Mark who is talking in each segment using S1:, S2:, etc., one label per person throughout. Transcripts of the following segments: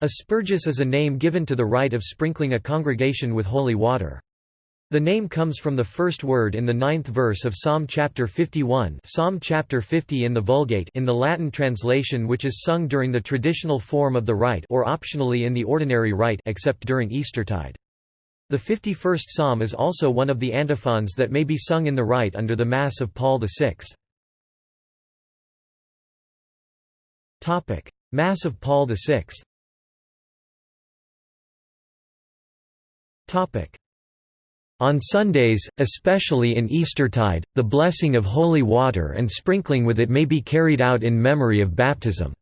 S1: Asperges is a name given to the rite of sprinkling a congregation with holy water. The name comes from the first word in the ninth verse of Psalm chapter 51 Psalm chapter 50 in the Vulgate in the Latin translation which is sung during the traditional form of the rite or optionally in the ordinary rite except during Eastertide. The 51st psalm is also one of the antiphons that may be sung in the rite under the Mass of Paul VI. Mass of Paul VI On Sundays, especially in Eastertide, the blessing of holy water and sprinkling with it may be carried out in memory of baptism.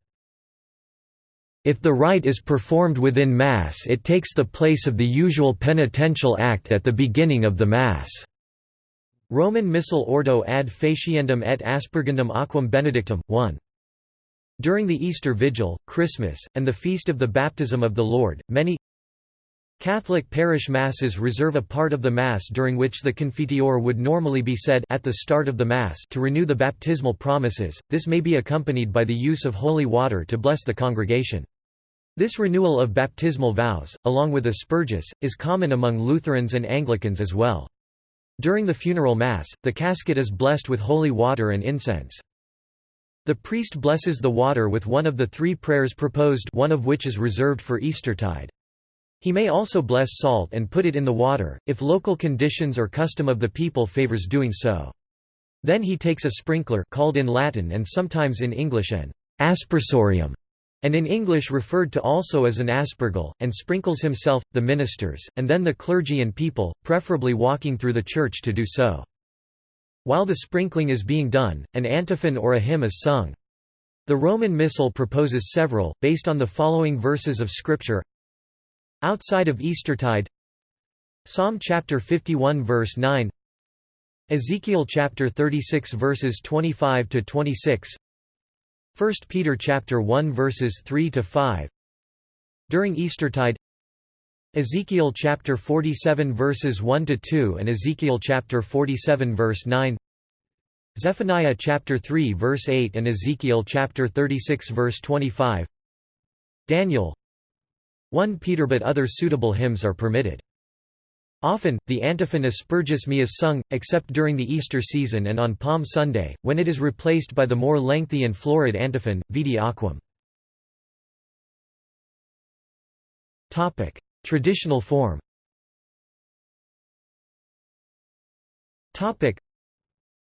S1: If the rite is performed within Mass it takes the place of the usual penitential act at the beginning of the Mass. Roman Missal Ordo ad faciendum et aspergendum aquam benedictum, 1. During the Easter Vigil, Christmas, and the Feast of the Baptism of the Lord, many Catholic parish masses reserve a part of the Mass during which the Confiteor would normally be said at the start of the Mass to renew the baptismal promises, this may be accompanied by the use of holy water to bless the congregation. This renewal of baptismal vows, along with asperges, is common among Lutherans and Anglicans as well. During the funeral Mass, the casket is blessed with holy water and incense. The priest blesses the water with one of the three prayers proposed one of which is reserved for Eastertide. He may also bless salt and put it in the water, if local conditions or custom of the people favors doing so. Then he takes a sprinkler called in Latin and sometimes in English an aspersorium, and in English referred to also as an aspergil, and sprinkles himself, the ministers, and then the clergy and people, preferably walking through the church to do so. While the sprinkling is being done, an antiphon or a hymn is sung. The Roman Missal proposes several, based on the following verses of Scripture Outside of Eastertide Psalm chapter 51 verse 9 Ezekiel chapter 36 verses 25 to 26 1 Peter chapter 1 verses 3 to 5 During Eastertide Ezekiel chapter 47 verses 1 to 2 and Ezekiel chapter 47 verse 9 Zephaniah chapter 3 verse 8 and Ezekiel chapter 36 verse 25 Daniel 1 Peter but other suitable hymns are permitted. Often, the antiphon Asperges me is sung, except during the Easter season and on Palm Sunday, when it is replaced by the more lengthy and florid antiphon, Vidi Aquam. Traditional form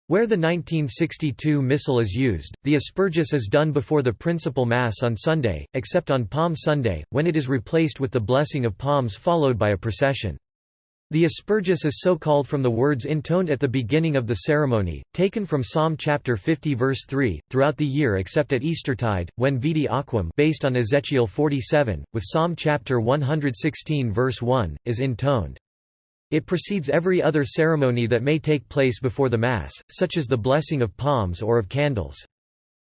S1: where the 1962 Missal is used, the asperges is done before the principal Mass on Sunday, except on Palm Sunday, when it is replaced with the blessing of palms followed by a procession. The asperges is so called from the words intoned at the beginning of the ceremony, taken from Psalm chapter 50 verse 3, throughout the year except at Eastertide, when Vidi Aquam based on Ezekiel 47, with Psalm chapter 116 verse 1, is intoned. It precedes every other ceremony that may take place before the Mass, such as the blessing of palms or of candles.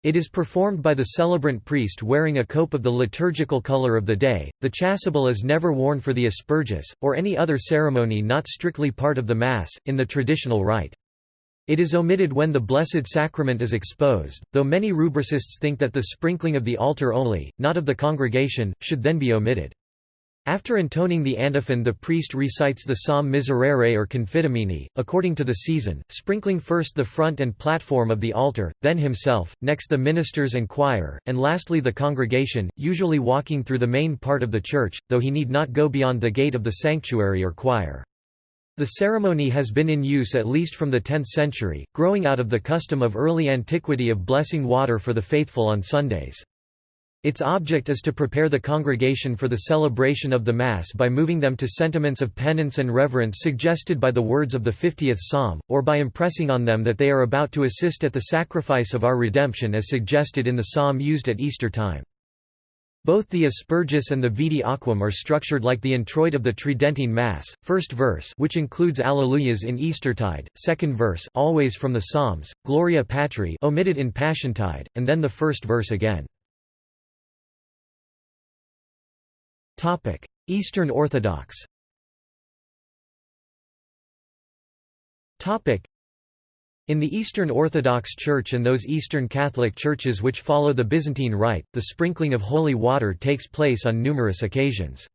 S1: It is performed by the celebrant priest wearing a cope of the liturgical color of the day. The chasuble is never worn for the asperges, or any other ceremony not strictly part of the Mass, in the traditional rite. It is omitted when the Blessed Sacrament is exposed, though many rubricists think that the sprinkling of the altar only, not of the congregation, should then be omitted. After intoning the antiphon the priest recites the psalm Miserere or Confitemini, according to the season, sprinkling first the front and platform of the altar, then himself, next the ministers and choir, and lastly the congregation, usually walking through the main part of the church, though he need not go beyond the gate of the sanctuary or choir. The ceremony has been in use at least from the 10th century, growing out of the custom of early antiquity of blessing water for the faithful on Sundays. Its object is to prepare the congregation for the celebration of the Mass by moving them to sentiments of penance and reverence suggested by the words of the 50th Psalm, or by impressing on them that they are about to assist at the sacrifice of our redemption as suggested in the psalm used at Easter time. Both the Asperges and the Vidi Aquam are structured like the introit of the Tridentine Mass, first verse which includes Alleluias in Eastertide, second verse always from the Psalms, Gloria Patri omitted in Passiontide, and then the first verse again. Eastern Orthodox In the Eastern Orthodox Church and those Eastern Catholic churches which follow the Byzantine Rite, the sprinkling of holy water takes place on numerous occasions.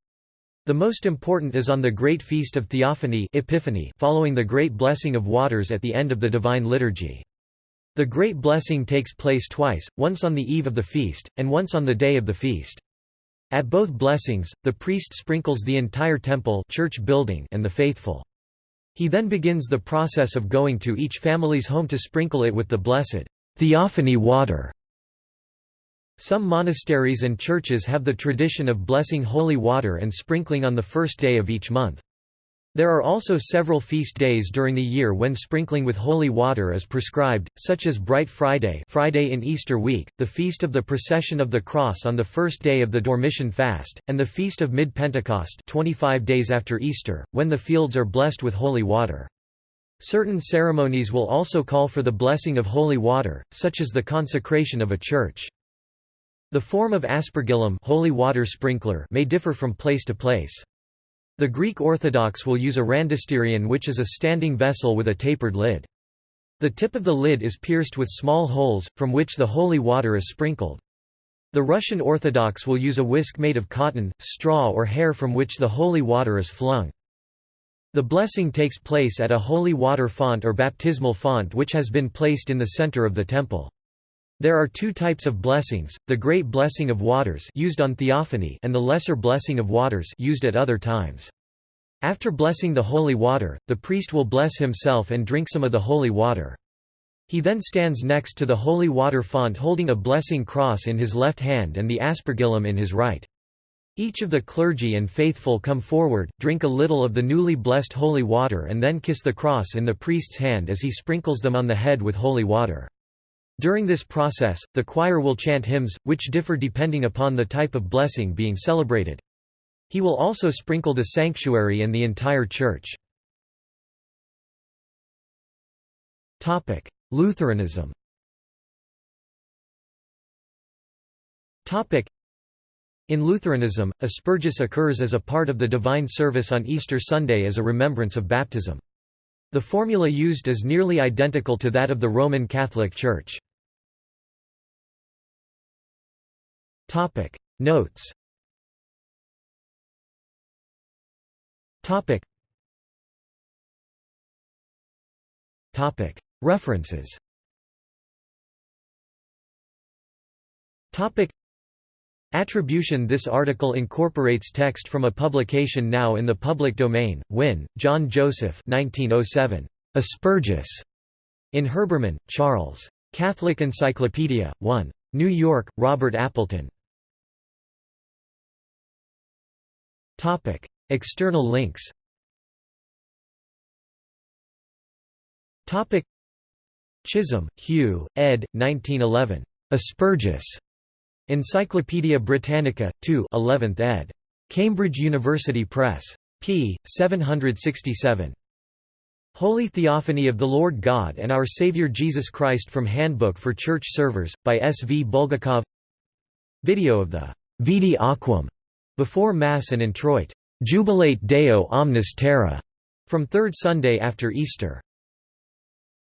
S1: The most important is on the Great Feast of Theophany Epiphany following the Great Blessing of Waters at the end of the Divine Liturgy. The Great Blessing takes place twice, once on the eve of the feast, and once on the day of the feast. At both blessings, the priest sprinkles the entire temple church building and the faithful. He then begins the process of going to each family's home to sprinkle it with the blessed theophany water. Some monasteries and churches have the tradition of blessing holy water and sprinkling on the first day of each month. There are also several feast days during the year when sprinkling with holy water is prescribed, such as Bright Friday Friday in Easter week, the Feast of the Procession of the Cross on the first day of the Dormition fast, and the Feast of Mid-Pentecost 25 days after Easter, when the fields are blessed with holy water. Certain ceremonies will also call for the blessing of holy water, such as the consecration of a church. The form of aspergillum holy water sprinkler may differ from place to place. The Greek Orthodox will use a rhantisterion which is a standing vessel with a tapered lid. The tip of the lid is pierced with small holes, from which the holy water is sprinkled. The Russian Orthodox will use a whisk made of cotton, straw or hair from which the holy water is flung. The blessing takes place at a holy water font or baptismal font which has been placed in the center of the temple. There are two types of blessings, the Great Blessing of Waters used on Theophany and the Lesser Blessing of Waters used at other times. After blessing the holy water, the priest will bless himself and drink some of the holy water. He then stands next to the holy water font holding a blessing cross in his left hand and the aspergillum in his right. Each of the clergy and faithful come forward, drink a little of the newly blessed holy water and then kiss the cross in the priest's hand as he sprinkles them on the head with holy water. During this process, the choir will chant hymns, which differ depending upon the type of blessing being celebrated. He will also sprinkle the sanctuary and the entire church. Lutheranism In Lutheranism, asperges occurs as a part of the divine service on Easter Sunday as a remembrance of baptism. The formula used is nearly identical to that of the Roman Catholic Church. Topic Notes Topic Topic References Topic Attribution This article incorporates text from a publication now in the public domain, Wynne, John Joseph 1907. Asperges. In Herbermann, Charles. Catholic Encyclopedia, 1. New York, Robert Appleton. Topic: External links. Topic: Chisholm, Hugh, ed. 1911. Asperges. Encyclopædia Britannica, 2 11th ed. Cambridge University Press. p. 767. Holy Theophany of the Lord God and Our Savior Jesus Christ from Handbook for Church Servers, by S. V. Bulgakov Video of the Vidi Aquam before Mass and Introit, Jubilate Deo omnis terra, from Third Sunday after Easter.